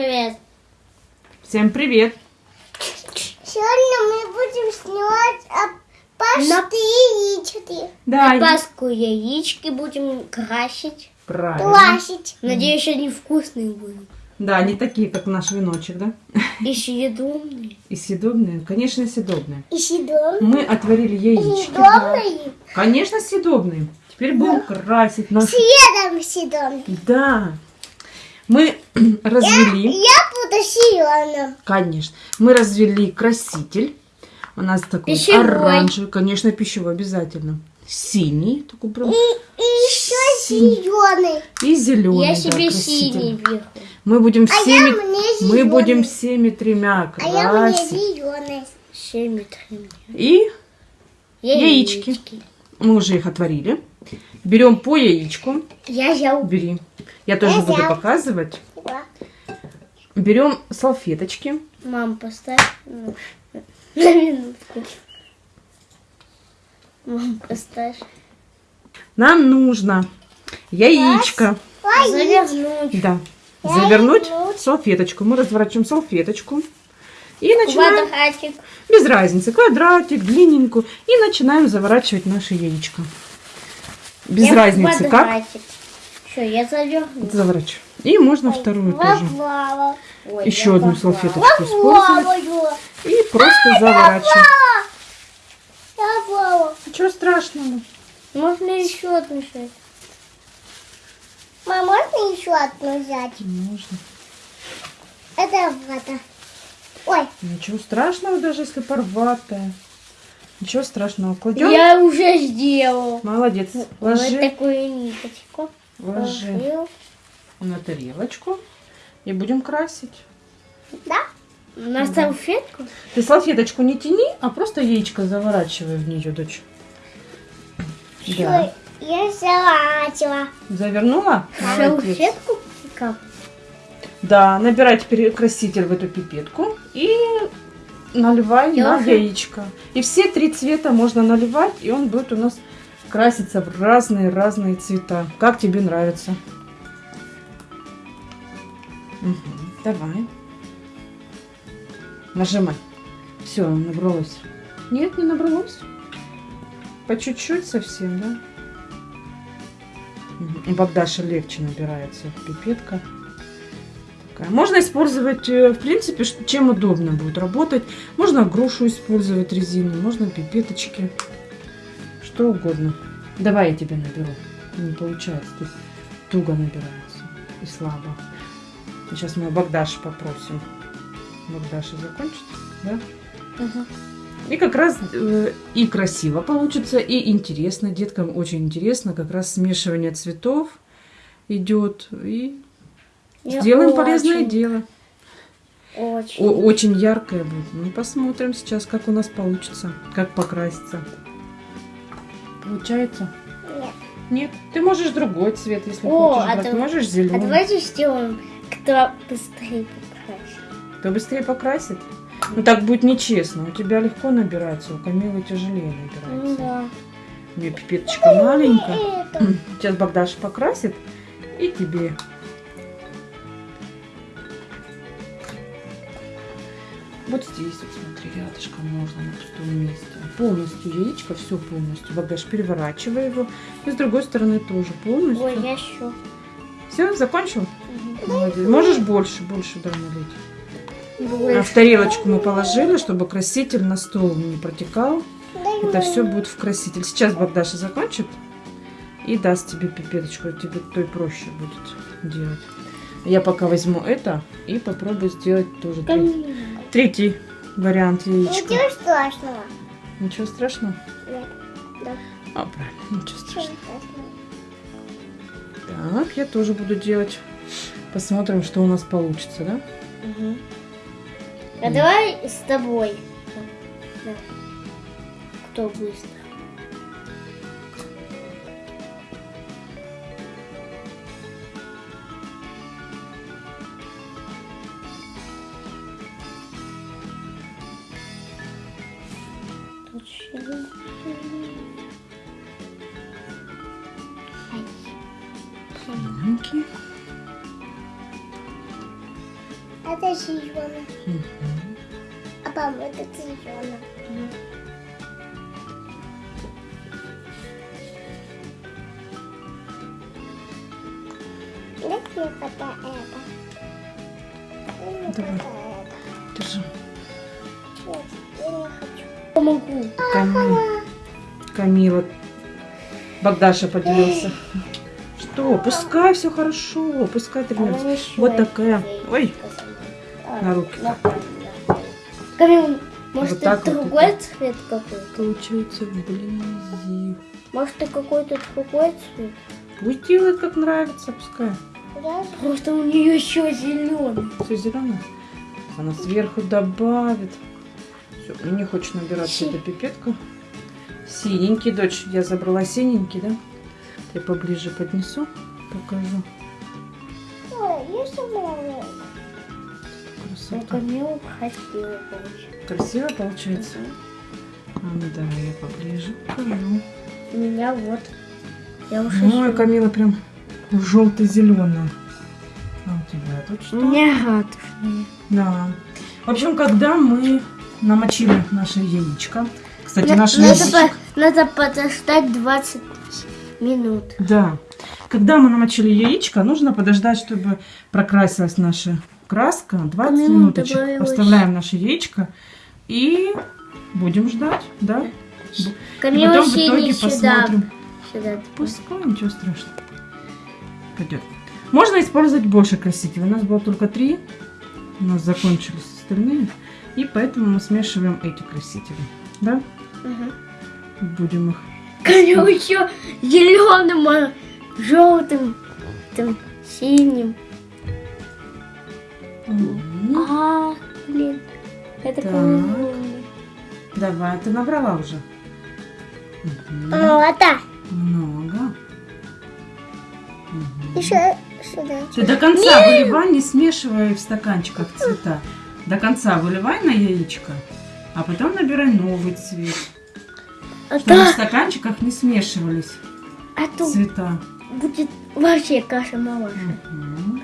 привет. Всем привет! Сегодня мы будем снимать а, пасты яички. Да, На Пасху яички будем красить. правильно. Классить. Надеюсь, они вкусные будут. Да, они такие, как наш веночек, да? И съедобные. И съедобные? Конечно, съедобные. И съедобные. Мы отварили яички. да. Съедобные. Конечно, съедобные. Теперь будем красить наши... Съедом съедобные. Да. Мы развели... Я буду зеленым. Конечно. Мы развели краситель. У нас такой Пищевой. оранжевый. Конечно, пищевой обязательно. Синий. Такой прям... И, и еще Синий. зеленый. И зеленый. Я да, себе краситель. синий беру. Мы будем А я всеми... Мы будем всеми тремя А я мне красить. зеленый. Семь три. И Яички. мы уже их отварили. Берем по яичку. Я взял. Бери. Я тоже буду показывать. Берем салфеточки. Мам, поставь на на минутку. Мам, поставь. Нам нужно яичко. Завернуть. Да. Завернуть в салфеточку. Мы разворачиваем салфеточку. И начинаем, Квадратик. без разницы, квадратик, длинненькую. И начинаем заворачивать наше яичко. Без Я разницы, как квадратик. Все, я заверну. заворачиваю. И можно вторую тоже. Лава. Ой, Еще одну попала. салфеточку использовать. И просто заворачивать. Лава. Ничего страшного. Можно еще одну взять. Мама, можно еще одну взять? Можно. Это вода. Ой, Ничего страшного, даже если порватая. Ничего страшного. Кладем. Я уже сделал. Молодец. Вот Ложи, такую ниточку. Ложи Положил. на тарелочку. И будем красить. да? На салфетку? Ты салфеточку не тяни, а просто яичко заворачивай в нее, дочь. Да. Я залазила. Завернула? Салфетку? Да, набирай теперь краситель в эту пипетку и наливай Я на уже- яичко. И все три цвета можно наливать, и он будет у нас краситься в разные-разные цвета. Как тебе нравится? Мгм, Давай. Нажимай. Все, набралось. Нет, не набралось. По чуть-чуть совсем, да? У Богдаша легче набирается пипетка. Такая. Можно использовать, э, в принципе, чем удобно будет работать. Можно грушу использовать резину, можно пипеточки. Что угодно. Давай я тебе наберу. Не получается, тут туго набирается и слабо. Сейчас мы Богдаша попросим. Богдаша закончит, да? И как раз э, и красиво получится, и интересно. Деткам очень интересно. Как раз смешивание цветов идет. И Я сделаем полезное очень, дело. Очень. О- очень яркое будет. Ну, посмотрим сейчас, как у нас получится. Как покраситься. Получается? Нет. Нет. Ты можешь другой цвет, если О, хочешь а брать. ты- Можешь А зеленый. давайте сделаем, кто быстрее покрасит. Кто быстрее покрасит? Ну так будет нечестно. У тебя легко набирается, у Камилы тяжелее Ну набирается. да. У нее пипеточка маленькая. Это. Сейчас Богдаша покрасит и тебе. Вот здесь вот смотри, рядышком можно на пустом месте. Полностью яичко, все полностью. Богдаш, переворачивай его. И с другой стороны тоже полностью. Ой, я еще. Все, закончил? Молодец. Можешь больше, больше да, налить. А в тарелочку мы положили, чтобы краситель на стол не протекал. Дай Это мне. все будет в краситель. Сейчас Богдаша закончит и даст тебе пипеточку. Тебе то и проще будет делать. Я пока возьму это и попробую сделать тоже третий, третий вариант яичка. Ничего страшного. Ничего страшного? Нет. Да. А, правильно, ничего Ничего страшного. Так, я тоже буду делать. Посмотрим, что у нас получится, да? Мгм. А давай с тобой. Да. Кто быстро? Маленький. Это зеленый. Мгм. А папа, это зеленый. Дай мне пока это. Давай. Держи. Нет, я не хочу. Помогу. Камила. Камила. Богдаша поделился. Что? Пускай все хорошо. Пускай тренируется. Вот такая. Ой, А, на руки. Камил, может, Вот это вот другой это. цвет какой-то? получается вблизи. Может, это какой-то другой цвет? Пусть делает как нравится, пускай. Просто у нее еще зеленый. Все зеленое. Она сверху добавит. Мне не хочет набираться эта пипетка. Синенький, дочь. Я забрала синенький, да? Я поближе поднесу, покажу. Ой, есть малый. А Красота. Красиво получилось. Красиво получается? А ну давай я поближе покажу. У меня вот. Я уже Ой, ещё- Камила прям желто-зеленая. А у тебя тут У что? меня радужные. Да. В общем, когда мы намочили наше яичко, кстати, На- наше надо, яичко... по- надо подождать 20 минут. Да. Когда мы намочили яичко, нужно подождать, чтобы прокрасилась наша краска. 20 Камила минуточек. добавилась. Оставляем наше яичко и будем ждать, да? И Камила потом в итоге сюда. посмотрим. Сюда. Пускай, ничего страшного. Пойдет. Можно использовать больше красителей. У нас было только три. У нас закончились остальные. И поэтому мы смешиваем эти красители. Да? Мгм. Будем их. Камил еще зеленым, а желтым, там, синим. Мгм. А, блин. Это. Камил. Давай, ты набрала уже. Вот так. Много. Мгм. Еще сюда. Ты до конца выливай, не смешивай в стаканчиках цвета. До конца выливай на яичко, а потом набирай новый цвет. А Чтобы в то, стаканчиках не смешивались а то цвета. будет вообще каша малаша. Мгм.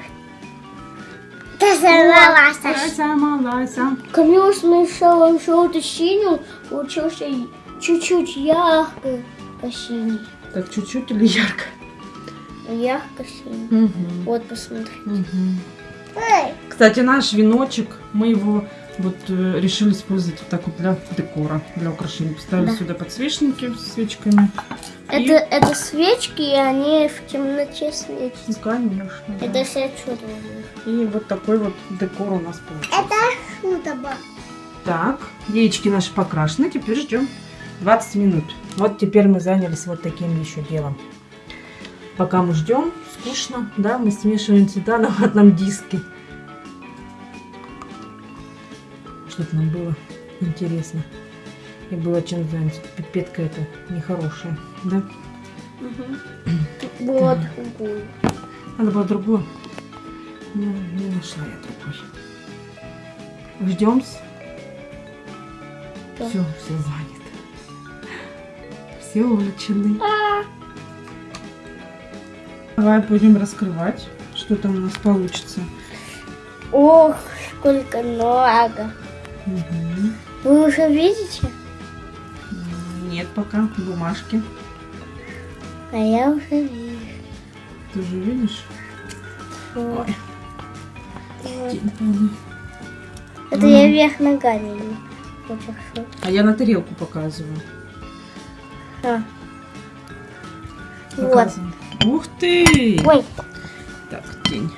Ты сорвалась. Лайса, малайса. Камила смешала желто-синим, получился и чуть-чуть ярко синий. Так чуть-чуть или ярко? Ярко синий. Мгм. Вот, посмотри. Мгм. Ой, Кстати, наш веночек, мы его вот э, решили использовать вот так вот для декора, для украшений. Поставили Да. сюда подсвечники с свечками. Это, это свечки, и они в темноте светят. Ну, конечно. да. Это все чудо. И вот такой вот декор у нас получился. это шута была. Так, яички наши покрашены, теперь ждем 20 минут. Вот теперь мы занялись вот таким еще делом. Пока мы ждем, скучно, да, мы смешиваем цвета на одном диске. Чтобы нам было интересно. И было чем заняться. Пипетка это нехорошая, да? Вот другую. Надо было другую. Ну, не нашла я другой. Ждем. Да. Все, все занято. Все увлечены. Давай будем раскрывать, что там у нас получится. Ох, сколько много. Мгм. Вы уже видите? Нет пока бумажки. А я уже вижу. Ты же видишь? Вот. Ой, Вот. Это я вверх ногами. А я на тарелку показываю. А. Вот. Показываю. Ух ты! Ой, Так, день.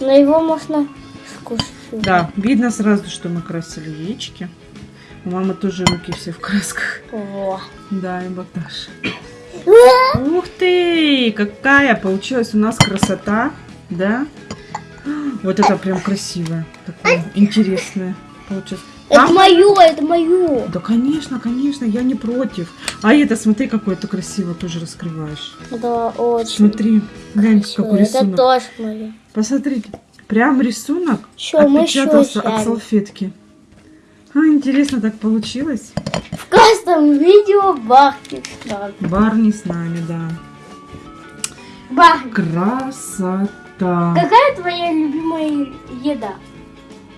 но его можно. Да, видно сразу, что мы красили яички. У мамы тоже руки все в красках. Во. Да, и Богдаша. Ух ты! Какая получилась у нас красота, да? Вот это прям красивое, такое интересное получилось. Это Там- мое, это мое. Да, конечно, конечно, я не против. А это, смотри, какое то красиво тоже раскрываешь. Да, очень. Смотри, глянь, какой Это рисунок. тоже мое. Посмотрите, прям рисунок еще отпечатался от салфетки. А, интересно так получилось. В каждом видео Бахти с нами. Барни с нами, да. Бахти. Красота. Какая твоя любимая еда?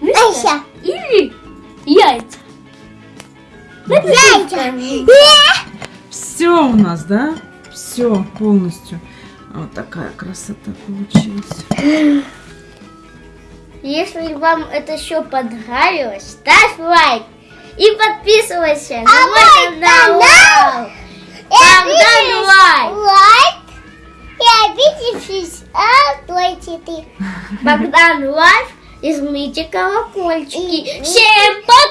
Яйца. Или яйца. Яйца. Все у нас, да? Все полностью. Вот такая красота получилась. Если вам это все понравилось, ставь лайк и подписывайся на А мой мой канал. канал Богдан лайк. Лайк. И обидевшись, а платите. Богдан лайк и жмите колокольчики. И- Всем пока!